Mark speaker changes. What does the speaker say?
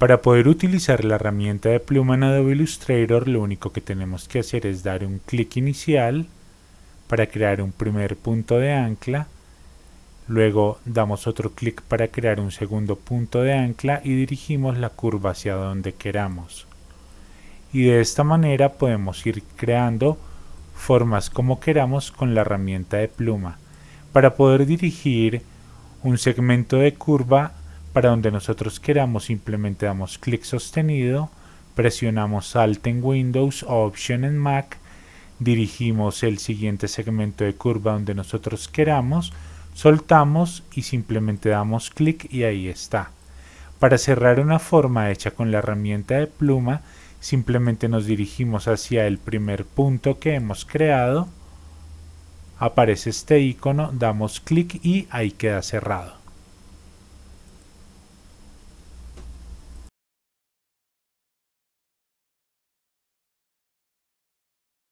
Speaker 1: Para poder utilizar la herramienta de pluma en Adobe Illustrator lo único que tenemos que hacer es dar un clic inicial para crear un primer punto de ancla. Luego damos otro clic para crear un segundo punto de ancla y dirigimos la curva hacia donde queramos. Y de esta manera podemos ir creando formas como queramos con la herramienta de pluma. Para poder dirigir un segmento de curva para donde nosotros queramos simplemente damos clic sostenido, presionamos Alt en Windows o Option en Mac, dirigimos el siguiente segmento de curva donde nosotros queramos, soltamos y simplemente damos clic y ahí está. Para cerrar una forma hecha con la herramienta de pluma, simplemente nos dirigimos hacia el primer punto que hemos creado, aparece este icono, damos clic y ahí queda cerrado.